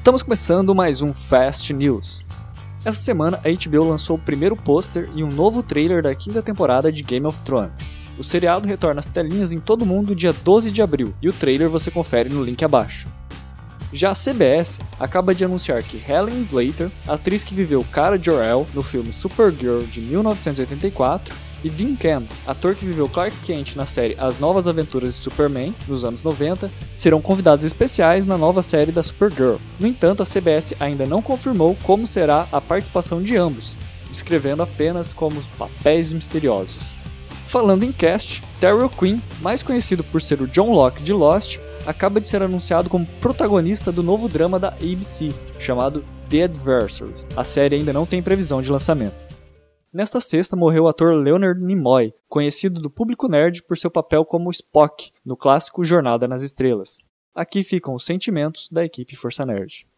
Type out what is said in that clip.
Estamos começando mais um Fast News. Essa semana a HBO lançou o primeiro pôster e um novo trailer da quinta temporada de Game of Thrones. O seriado retorna às telinhas em todo mundo dia 12 de abril e o trailer você confere no link abaixo. Já a CBS acaba de anunciar que Helen Slater, atriz que viveu Cara Jor-El no filme Supergirl de 1984, e Dean Campbell, ator que viveu Clark Kent na série As Novas Aventuras de Superman, nos anos 90, serão convidados especiais na nova série da Supergirl. No entanto, a CBS ainda não confirmou como será a participação de ambos, descrevendo apenas como papéis misteriosos. Falando em cast, Terrell Quinn, mais conhecido por ser o John Locke de Lost, acaba de ser anunciado como protagonista do novo drama da ABC, chamado The Adversaries. A série ainda não tem previsão de lançamento. Nesta sexta morreu o ator Leonard Nimoy, conhecido do público nerd por seu papel como Spock no clássico Jornada nas Estrelas. Aqui ficam os sentimentos da equipe Força Nerd.